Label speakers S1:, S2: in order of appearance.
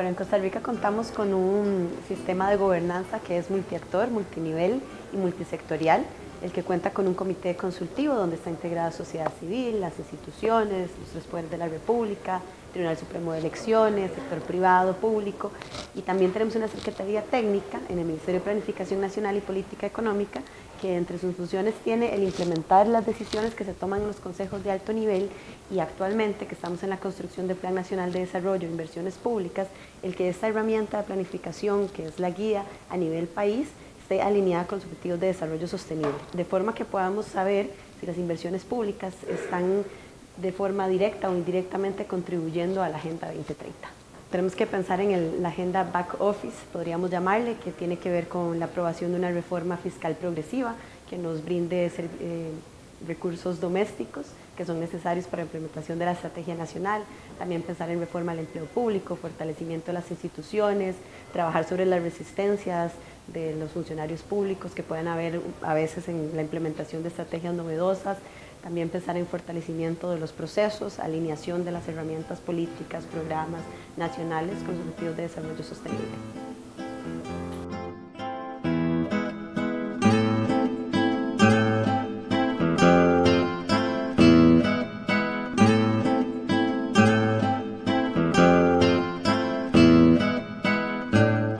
S1: en Costa Rica contamos con un sistema de gobernanza que es multiactor, multinivel y multisectorial, el que cuenta con un comité consultivo donde está integrada sociedad civil, las instituciones, los poderes de la República, Tribunal Supremo de Elecciones, sector privado, público, y también tenemos una Secretaría Técnica en el Ministerio de Planificación Nacional y Política Económica, que entre sus funciones tiene el implementar las decisiones que se toman en los consejos de alto nivel y actualmente que estamos en la construcción del Plan Nacional de Desarrollo e Inversiones Públicas, el que esta herramienta de planificación, que es la guía a nivel país, esté alineada con los objetivos de desarrollo sostenible, de forma que podamos saber si las inversiones públicas están de forma directa o indirectamente contribuyendo a la Agenda 2030. Tenemos que pensar en la agenda back office, podríamos llamarle, que tiene que ver con la aprobación de una reforma fiscal progresiva que nos brinde eh, recursos domésticos que son necesarios para la implementación de la estrategia nacional, también pensar en reforma al empleo público, fortalecimiento de las instituciones, trabajar sobre las resistencias de los funcionarios públicos que pueden haber a veces en la implementación de estrategias novedosas, también pensar en fortalecimiento de los procesos, alineación de las herramientas políticas, programas nacionales con los objetivos de desarrollo sostenible.